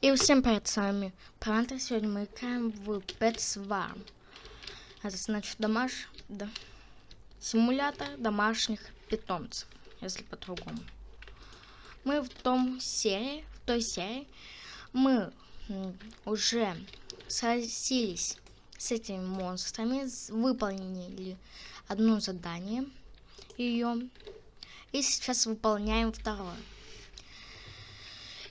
И всем привет, с вами Пранта. Сегодня мы играем в Pet Swarm. Это значит домаш... да... симулятор домашних питомцев, если по-другому. Мы в том серии, в той серии, мы уже сразились с этими монстрами, выполнили одно задание ее, и сейчас выполняем второе.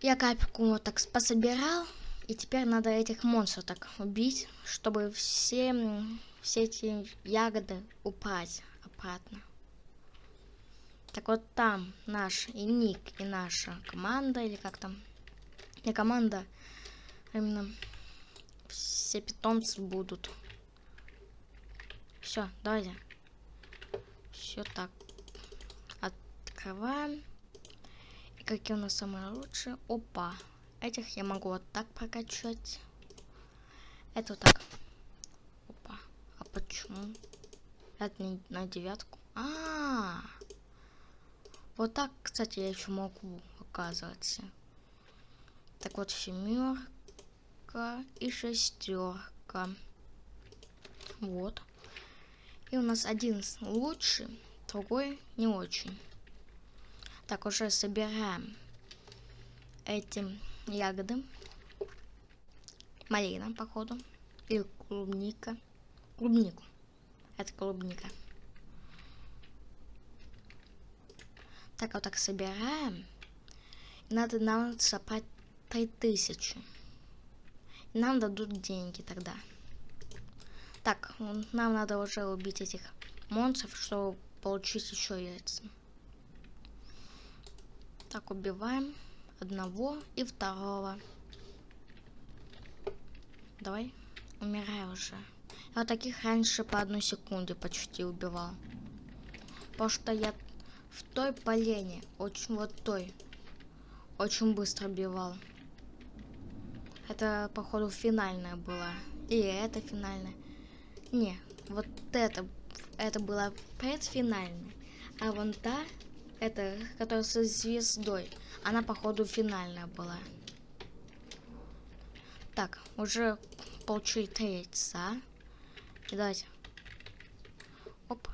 Я капельку вот так пособирал. И теперь надо этих монстров так убить, чтобы все, все эти ягоды упасть обратно. Так вот там наш и ник, и наша команда, или как там, не команда, а именно все питомцы будут. Все, давайте. Все так. Открываем какие у нас самые лучшие. Опа. Этих я могу вот так прокачать. Это вот так. Опа. А почему? Это не на девятку. А, -а, а Вот так, кстати, я еще могу, оказывается. Так вот, семерка и шестерка. Вот. И у нас один лучший, другой не очень. Так, уже собираем эти ягоды. Малина, походу. Или клубника. Клубнику. Это клубника. Так, вот так собираем. Надо нам собрать 3000. И нам дадут деньги тогда. Так, нам надо уже убить этих монстров, чтобы получить еще яйца. Так, убиваем одного и второго. Давай, умирай уже. Я таких раньше по одной секунде почти убивал. Потому что я в той полене, очень вот той, очень быстро убивал. Это, походу, финальная была. Или это финальная. Не, вот это, это была предфинальная. А вон та это, которая со звездой. Она, походу, финальная была. Так, уже получили яйца. И давайте. Оп.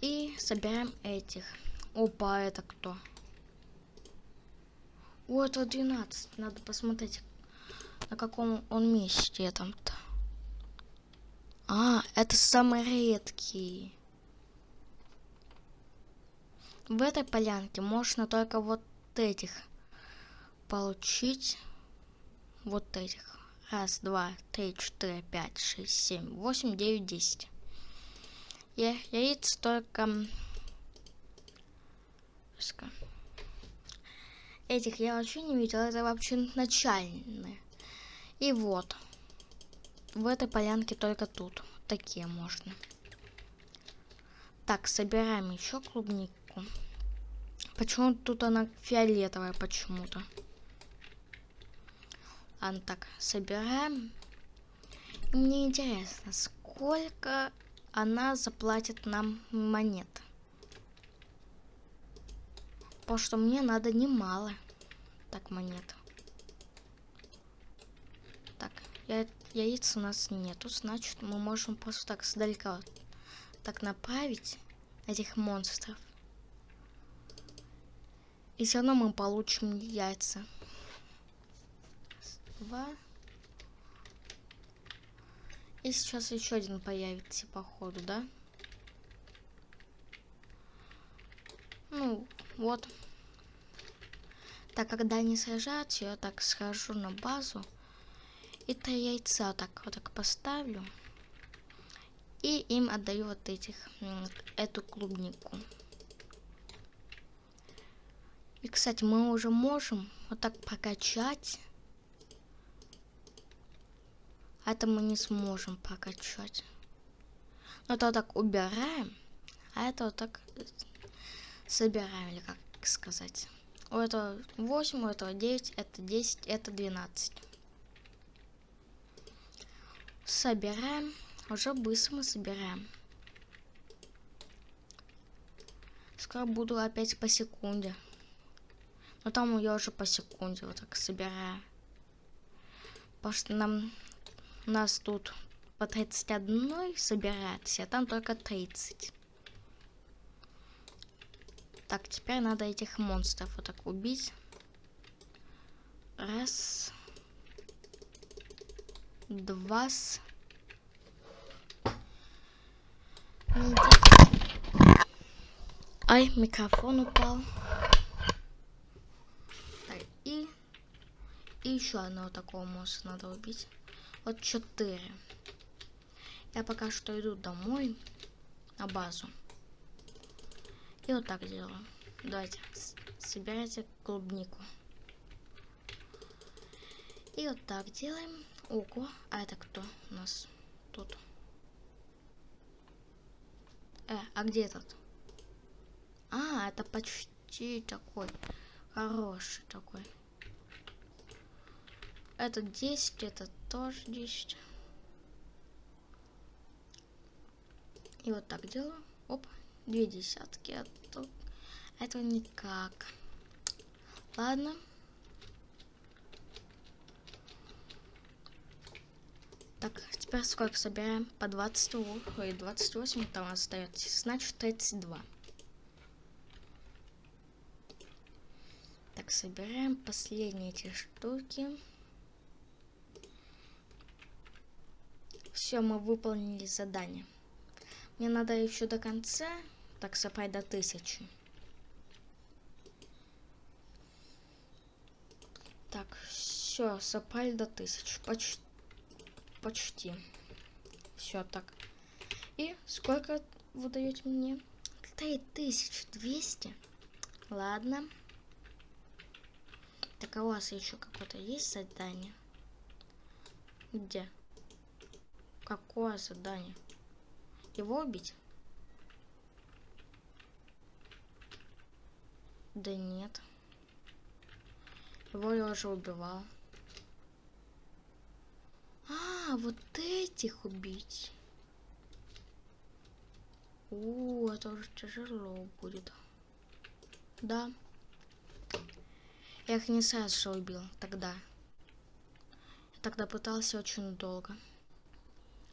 И собираем этих. Опа, это кто? О, это 12. Надо посмотреть, на каком он месте там-то. А, это самый редкий. В этой полянке можно только вот этих получить. Вот этих. Раз, два, три, четыре, пять, шесть, семь, восемь, девять, десять. Я, яиц только... Этих я вообще не видел. Это вообще начальные. И вот. В этой полянке только тут. Такие можно. Так, собираем еще клубнику штуку. Почему тут она фиолетовая почему-то? Ладно, так, собираем. И мне интересно, сколько она заплатит нам монет. Потому что мне надо немало. Так, монет. Так, я, яиц у нас нету, значит мы можем просто так сдалека так направить этих монстров. И все равно мы получим яйца. Два. И сейчас еще один появится, походу, да? Ну, вот. Так, когда они сажаются, я так схожу на базу. И три яйца так вот так поставлю. И им отдаю вот этих, эту клубнику. И, кстати, мы уже можем вот так прокачать. А это мы не сможем прокачать. Но то так убираем, а это вот так собираем, или как сказать. У этого 8, у этого 9, это 10, это 12. Собираем. Уже быстро мы собираем. Скоро буду опять по секунде. Но там я уже по секунде вот так собираю. Потому что нам нас тут по 31 собирается, а там только 30. Так, теперь надо этих монстров вот так убить. Раз. Два. Ай, микрофон упал. Так, и, и еще одного такого монстра надо убить. Вот четыре. Я пока что иду домой на базу. И вот так делаю. Давайте, собирайте клубнику. И вот так делаем. Ого, а это кто у нас тут? Э, а где этот? А, это почти такой хороший такой. Это 10, это тоже 10. И вот так делаю. Оп, две десятки. А то этого никак. Ладно. Так, теперь сколько собираем? По 20, ой, 28 там остается. Значит, 32. Так, собираем последние эти штуки. Все, мы выполнили задание. Мне надо еще до конца, так собрать до тысячи. Так, все, собрали до тысячи. Почти почти. Все так. И сколько вы даете мне? 3200. Ладно. Так, а у вас еще какое-то есть задание? Где? Какое задание? Его убить? Да нет. Его я уже убивал. А, вот этих убить. О, это уже тяжело будет. Да. Я их не сразу убил тогда. Я тогда пытался очень долго.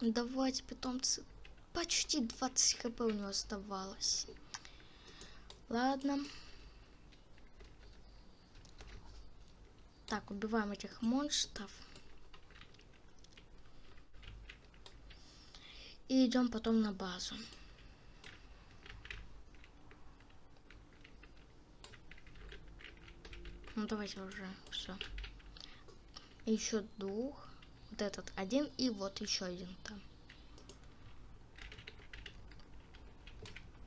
Давайте, питомцы. Почти 20 хп у него оставалось. Ладно. Так, убиваем этих монстров. И идем потом на базу. Ну давайте уже все. Еще двух. Вот этот один и вот еще один там.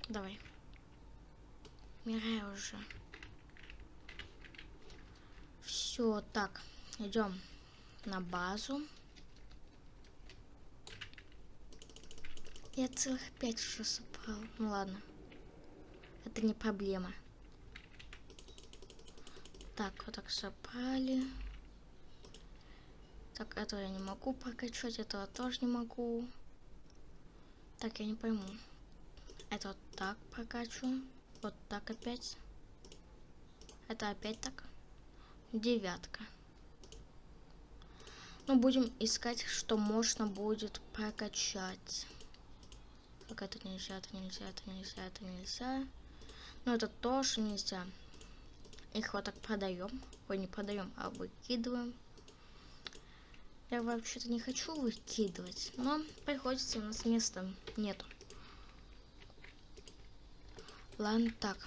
Давай. Мирай уже. Все, так. Идем на базу. Я целых пять уже собрал. Ну ладно. Это не проблема. Так, вот так собрали. Так, этого я не могу прокачать, этого тоже не могу. Так, я не пойму. Это вот так прокачу. Вот так опять. Это опять так. Девятка. Ну, будем искать, что можно будет прокачать. Так, это нельзя, это нельзя, это нельзя, это нельзя. Ну, это тоже нельзя. Их вот так продаем. Ой, не продаем, а выкидываем. Я вообще-то не хочу выкидывать, но приходится, у нас места нету. Ладно, так.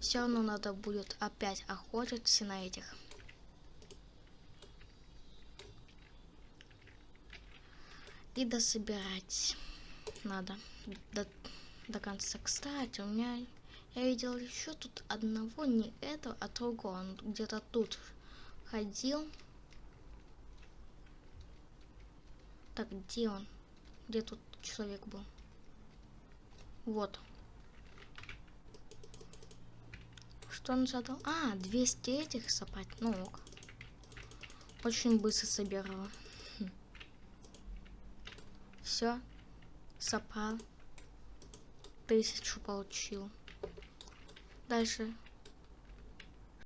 Все равно надо будет опять охотиться на этих и дособирать надо до, до конца. Кстати, у меня я видел еще тут одного, не этого, а другого. Он где-то тут ходил. Так, где он? Где тут человек был? Вот. Что он задал? А, 200 этих собрать. Ну ок. Очень быстро собирала. Все. Сопал. Тысячу получил. Дальше.